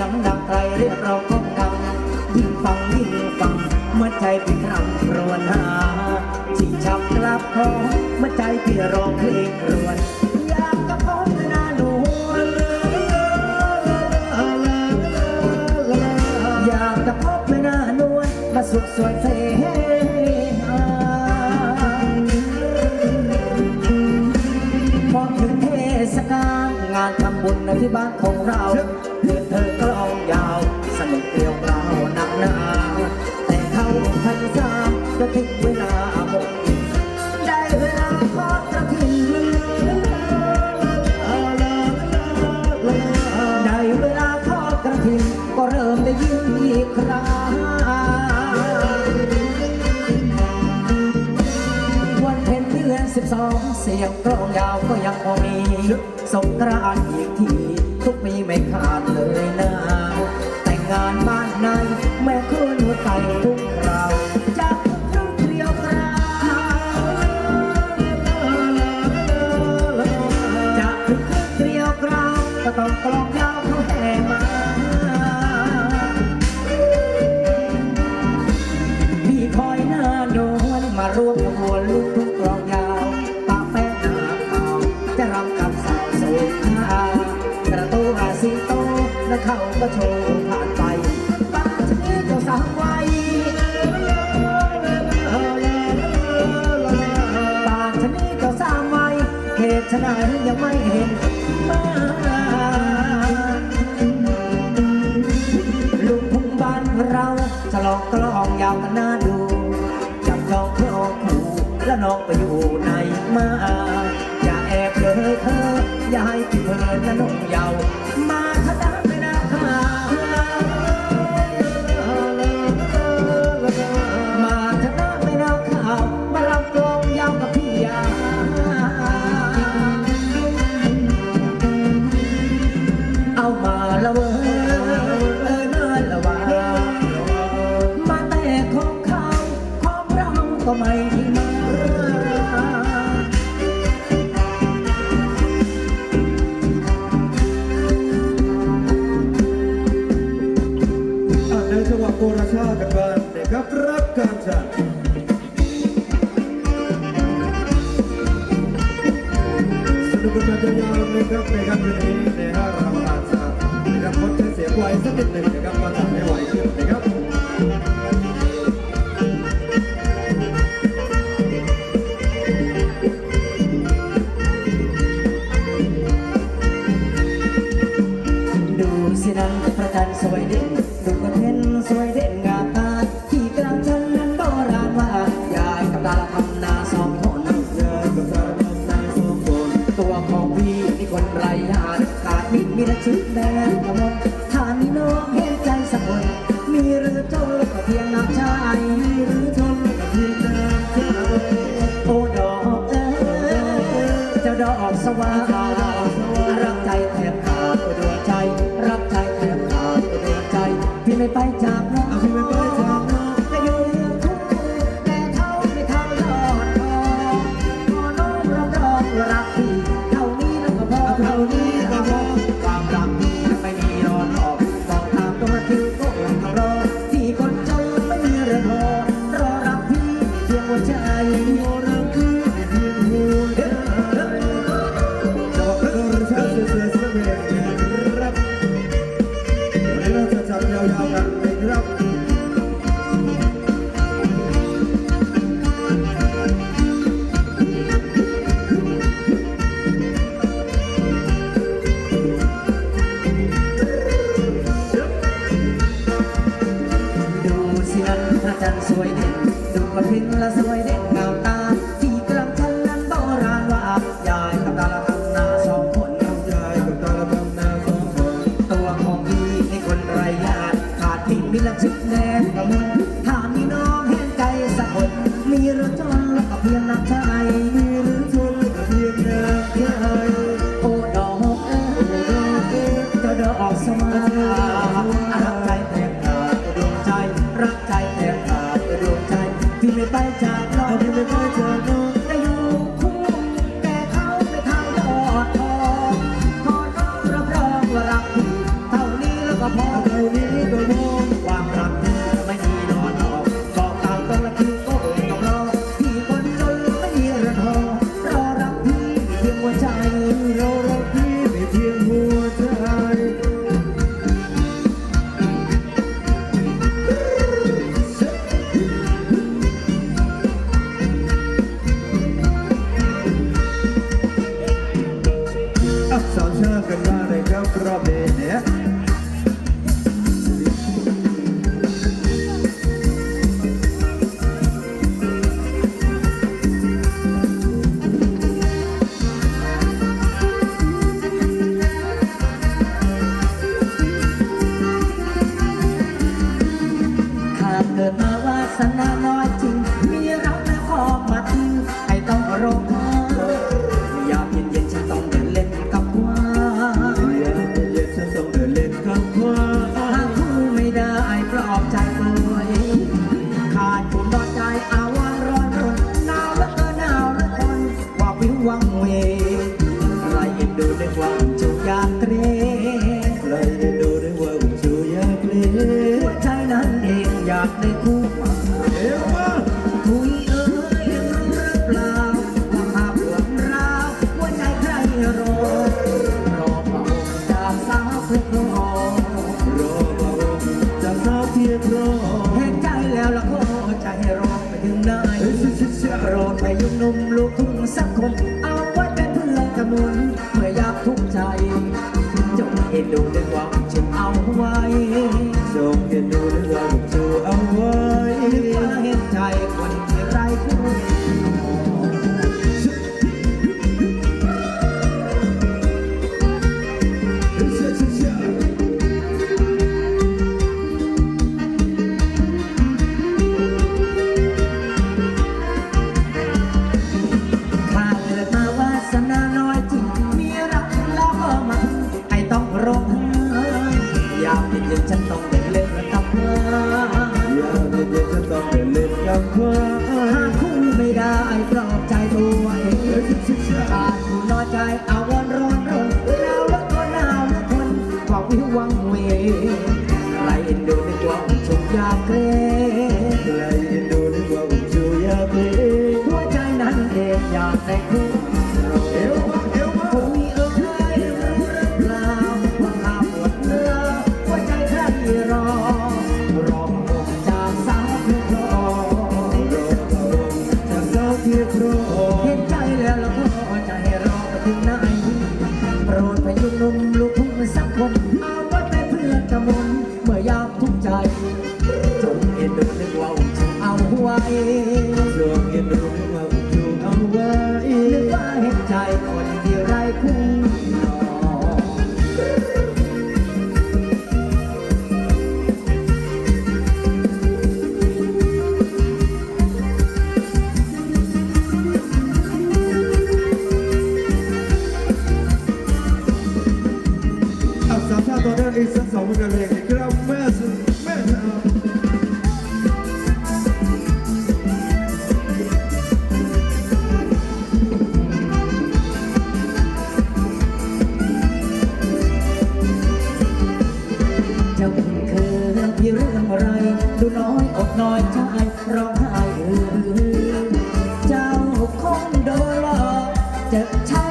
ยงดังไกลเรียกเราก้องดังยิ่งฟังยิ่งฟังเมื่อใจพี่ครำครวญหาชิงชับกลับคอเมื่อใจพี่ร้องเพลงครวญอยากกระพบหน้าหนวอยากจะพบนานวลมาสุขสวยเสหาพอถึงเทศกาลงานทำบุญในที่บ้านของเราามก็ถึงเวลาหมดได้เวลาทอดกระถิ่นได้เวลาทอดกระถิ่นก็เริ่มได้ยินอีกครั้งวันเพ็ญเดือนสิบสองเสียงกลองยาวก็ยังคงมีสงกรานต์อีกทีทุกปีไม่ขาดเลยนะแต่งงานบ้านในแม่คืนหัวใจ โชว์ผ่านไปป้าชนี้เจ้าสาวไว้าชนี้เจ้าสาวไว้เหตุไฉนยังไม่เห็นมาลูกทุ่งบ้านเราจะลองกลองยาวกันน่าดูจับจองคลองขู่แล้วน้องไปอยู่ไหนมาอย่าแอบเลยเธออย่าให้พี่เพลินและน้องเยาวมา คนไรญาติขาดมิตรมีแต่ชื่อแดงกระมงถ้ามีน้องเห็นใจสักคนมีหรือจนก็เพียงน้ำใจมีหรือจนก็เพียงน้ำใจโอ้ดอกเอ้ยเจ้าดอกสว่างรักใจแทบขาดตัวดวงใจ รักใจแทบขาดตัวดวงใจ พี่ไม่ไปจากน้องเอาพี่ไม่ไปจากน้องจะอยู่เรื่องทุกข์ เพียงน้ำใจ เรียบร้อยเห็นใจแล้วละก็ใจรอไปถึงนายโปรอไปยุ่งนมลูกทุ่งสักคนเอาไว้เป็นเพื่อนกำนุนเมื่อยากทุกใจจงเอ็นดูด้วยความจงเอาไว้จงเอ็นดูด้วยความจงเอาไว้ Lai Indonesia untuk yakre Lai Indonesia untuk yakre หัวใจนั้นเองอยากได้คู่เอวเอวคงมีอ้ยลาวว่าข้าปวดเนื้อหัวใจแค่รอ รอพรจากสาวเรอรรอจากสาวเพื่อรอเห็นใจแล้วแล้ใจรอไปถึงไหนโปรดพยุงลมลูกพุ่งสักคน Tá bom. muito alegre. Começa, começa. Just time.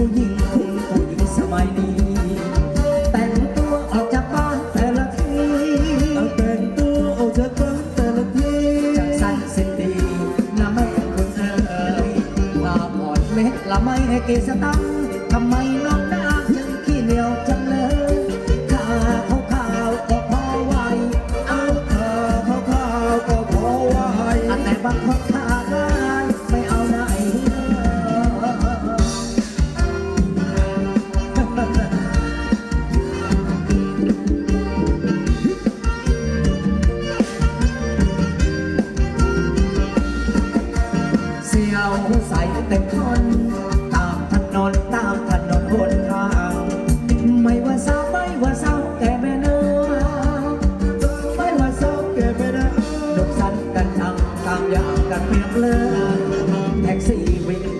ผู้หญิงคนผู้หญิงสมัยนี้ แต่งตัวออกจากบ้านแต่ละทีแต่งตัวออกจากบ้านแต่ละทีจากสั้นสิ้นดีน่าไม่คนเอ่ยตาอ่อดเม็ดละไม่ให้เกสตังทำไม see me.